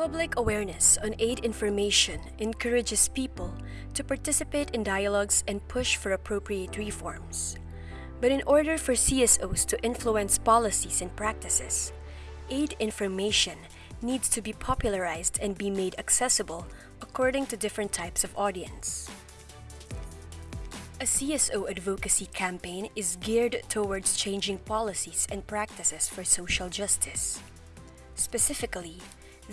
Public awareness on aid information encourages people to participate in dialogues and push for appropriate reforms. But in order for CSOs to influence policies and practices, aid information needs to be popularized and be made accessible according to different types of audience. A CSO advocacy campaign is geared towards changing policies and practices for social justice. Specifically,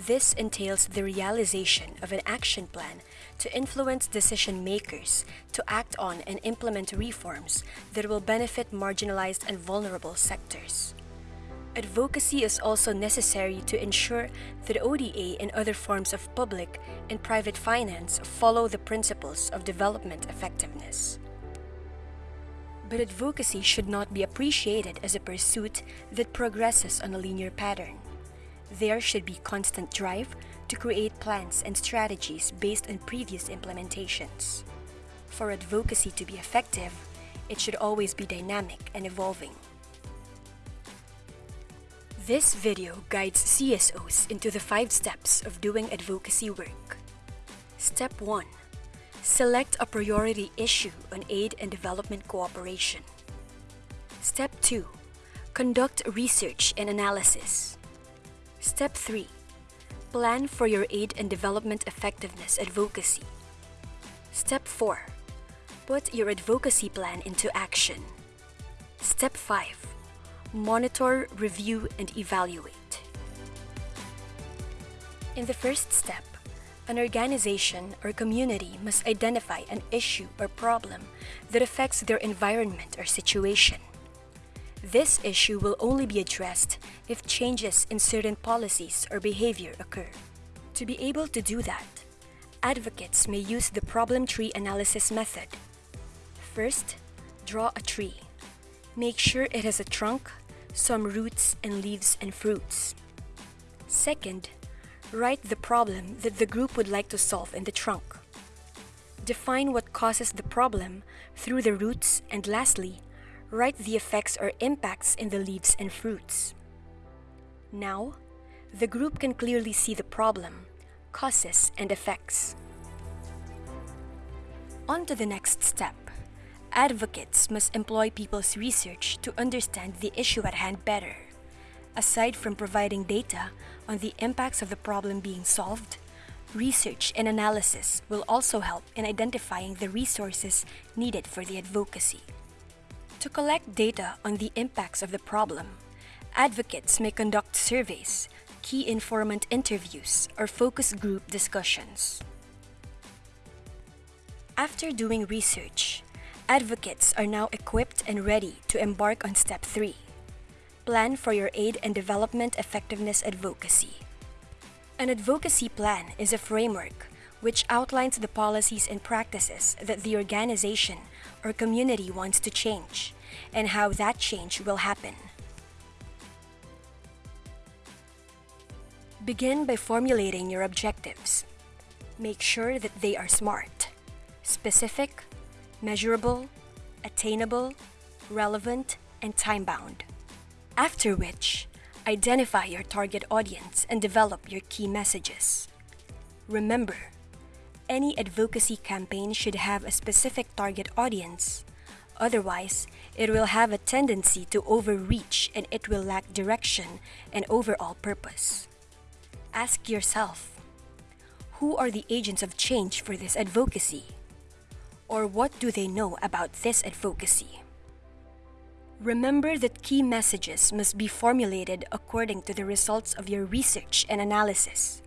this entails the realization of an action plan to influence decision makers to act on and implement reforms that will benefit marginalized and vulnerable sectors. Advocacy is also necessary to ensure that ODA and other forms of public and private finance follow the principles of development effectiveness. But advocacy should not be appreciated as a pursuit that progresses on a linear pattern. There should be constant drive to create plans and strategies based on previous implementations. For advocacy to be effective, it should always be dynamic and evolving. This video guides CSOs into the five steps of doing advocacy work. Step 1. Select a priority issue on aid and development cooperation. Step 2. Conduct research and analysis. Step 3. Plan for your aid and development effectiveness advocacy. Step 4. Put your advocacy plan into action. Step 5. Monitor, review, and evaluate. In the first step, an organization or community must identify an issue or problem that affects their environment or situation. This issue will only be addressed if changes in certain policies or behavior occur. To be able to do that, advocates may use the problem tree analysis method. First, draw a tree. Make sure it has a trunk, some roots and leaves and fruits. Second, write the problem that the group would like to solve in the trunk. Define what causes the problem through the roots and lastly, write the effects or impacts in the leaves and fruits. Now, the group can clearly see the problem, causes, and effects. On to the next step. Advocates must employ people's research to understand the issue at hand better. Aside from providing data on the impacts of the problem being solved, research and analysis will also help in identifying the resources needed for the advocacy. To collect data on the impacts of the problem, advocates may conduct surveys, key informant interviews, or focus group discussions. After doing research, advocates are now equipped and ready to embark on Step 3. Plan for your aid and development effectiveness advocacy. An advocacy plan is a framework which outlines the policies and practices that the organization or community wants to change and how that change will happen. Begin by formulating your objectives. Make sure that they are SMART, specific, measurable, attainable, relevant, and time-bound. After which, identify your target audience and develop your key messages. Remember, any advocacy campaign should have a specific target audience. Otherwise, it will have a tendency to overreach and it will lack direction and overall purpose. Ask yourself, who are the agents of change for this advocacy? Or what do they know about this advocacy? Remember that key messages must be formulated according to the results of your research and analysis.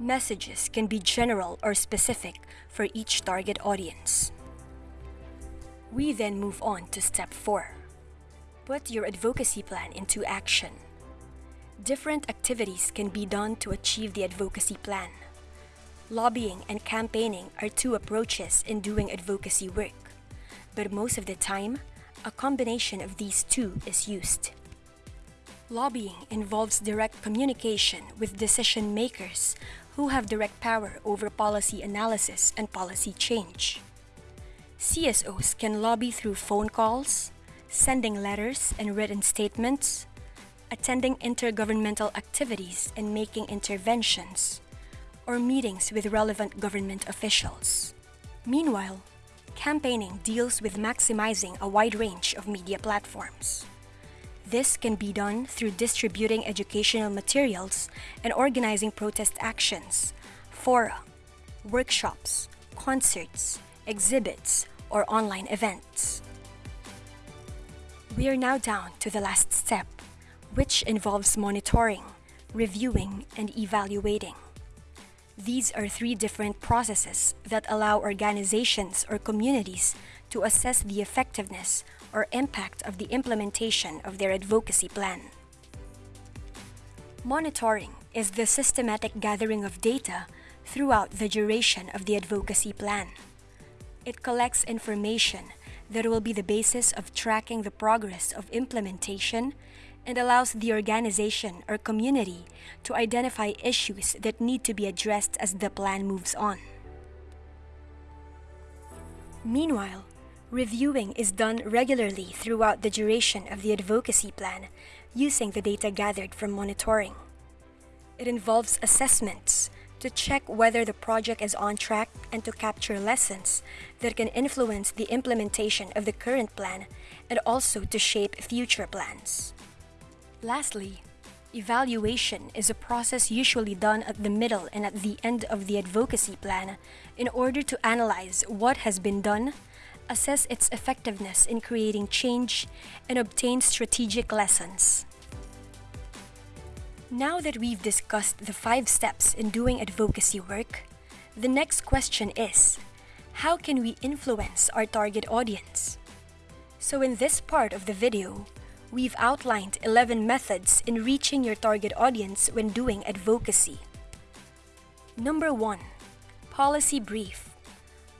Messages can be general or specific for each target audience. We then move on to step 4. Put your advocacy plan into action. Different activities can be done to achieve the advocacy plan. Lobbying and campaigning are two approaches in doing advocacy work, but most of the time, a combination of these two is used. Lobbying involves direct communication with decision makers who have direct power over policy analysis and policy change. CSOs can lobby through phone calls, sending letters and written statements, attending intergovernmental activities and making interventions, or meetings with relevant government officials. Meanwhile, campaigning deals with maximizing a wide range of media platforms. This can be done through distributing educational materials and organizing protest actions, fora, workshops, concerts, exhibits, or online events. We are now down to the last step, which involves monitoring, reviewing, and evaluating. These are three different processes that allow organizations or communities to assess the effectiveness or impact of the implementation of their advocacy plan. Monitoring is the systematic gathering of data throughout the duration of the advocacy plan. It collects information that will be the basis of tracking the progress of implementation and allows the organization or community to identify issues that need to be addressed as the plan moves on. Meanwhile, reviewing is done regularly throughout the duration of the advocacy plan using the data gathered from monitoring. It involves assessments to check whether the project is on track and to capture lessons that can influence the implementation of the current plan and also to shape future plans. Lastly, evaluation is a process usually done at the middle and at the end of the advocacy plan in order to analyze what has been done, assess its effectiveness in creating change, and obtain strategic lessons. Now that we've discussed the five steps in doing advocacy work, the next question is, how can we influence our target audience? So in this part of the video, we've outlined 11 methods in reaching your target audience when doing advocacy. Number 1. Policy Brief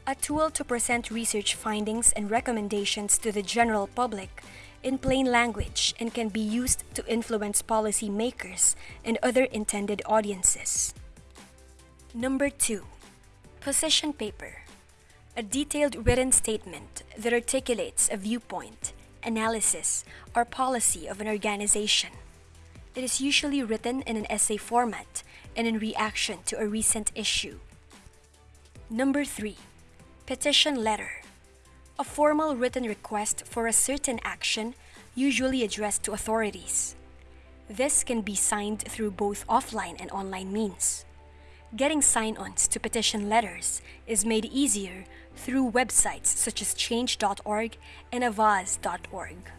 A tool to present research findings and recommendations to the general public in plain language and can be used to influence policy makers and other intended audiences. Number 2. Position Paper A detailed written statement that articulates a viewpoint analysis, or policy of an organization. It is usually written in an essay format and in reaction to a recent issue. Number 3. Petition Letter A formal written request for a certain action usually addressed to authorities. This can be signed through both offline and online means. Getting sign-ons to petition letters is made easier through websites such as change.org and avaaz.org.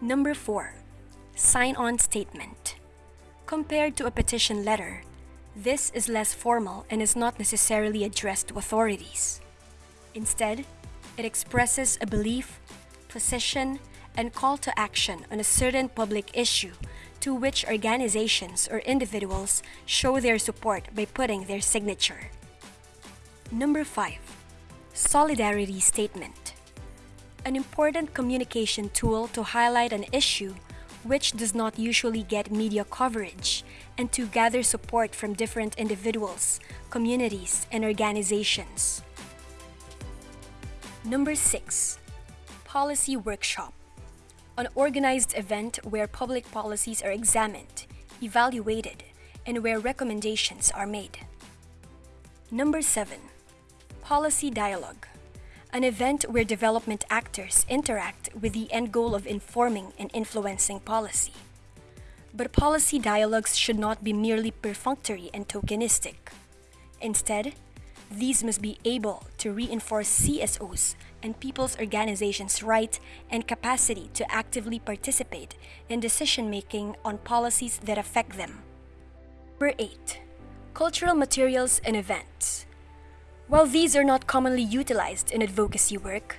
Number 4. Sign-on Statement Compared to a petition letter, this is less formal and is not necessarily addressed to authorities. Instead, it expresses a belief, position, and call to action on a certain public issue to which organizations or individuals show their support by putting their signature. Number 5. Solidarity Statement An important communication tool to highlight an issue which does not usually get media coverage and to gather support from different individuals, communities, and organizations. Number 6. Policy Workshop An organized event where public policies are examined, evaluated, and where recommendations are made. Number 7 Policy Dialogue An event where development actors interact with the end goal of informing and influencing policy. But policy dialogues should not be merely perfunctory and tokenistic. Instead, these must be able to reinforce CSOs and people's organizations' right and capacity to actively participate in decision-making on policies that affect them. Number 8. Cultural materials and events. While these are not commonly utilized in advocacy work,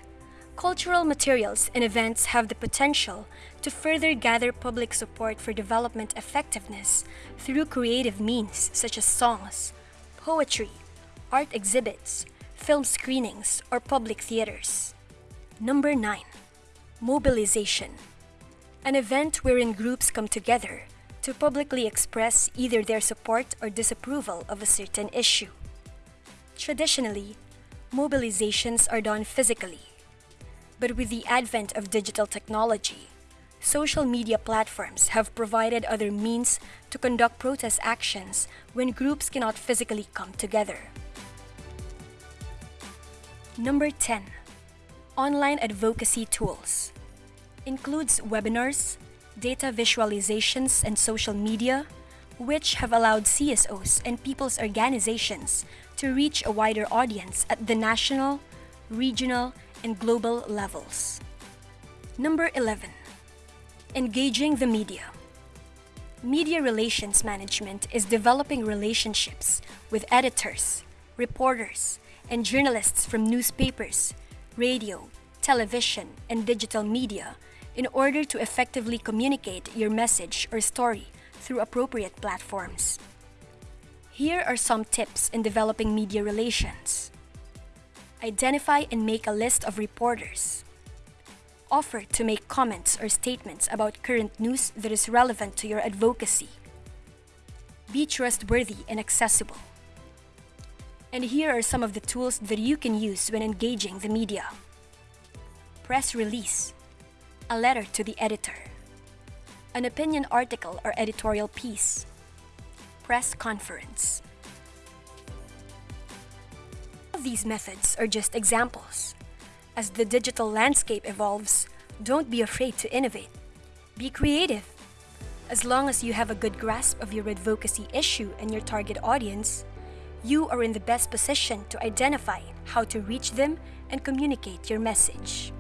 cultural materials and events have the potential to further gather public support for development effectiveness through creative means such as songs, poetry, art exhibits, film screenings, or public theaters. Number 9. Mobilization An event wherein groups come together to publicly express either their support or disapproval of a certain issue. Traditionally, mobilizations are done physically. But with the advent of digital technology, social media platforms have provided other means to conduct protest actions when groups cannot physically come together. Number 10. Online advocacy tools. Includes webinars, data visualizations, and social media, which have allowed CSOs and people's organizations to reach a wider audience at the national, regional, and global levels. Number 11. Engaging the media. Media relations management is developing relationships with editors, reporters, and journalists from newspapers, radio, television, and digital media in order to effectively communicate your message or story through appropriate platforms. Here are some tips in developing media relations. Identify and make a list of reporters. Offer to make comments or statements about current news that is relevant to your advocacy. Be trustworthy and accessible. And here are some of the tools that you can use when engaging the media. Press release, a letter to the editor, an opinion article or editorial piece, press conference. These methods are just examples. As the digital landscape evolves, don't be afraid to innovate. Be creative. As long as you have a good grasp of your advocacy issue and your target audience, you are in the best position to identify how to reach them and communicate your message.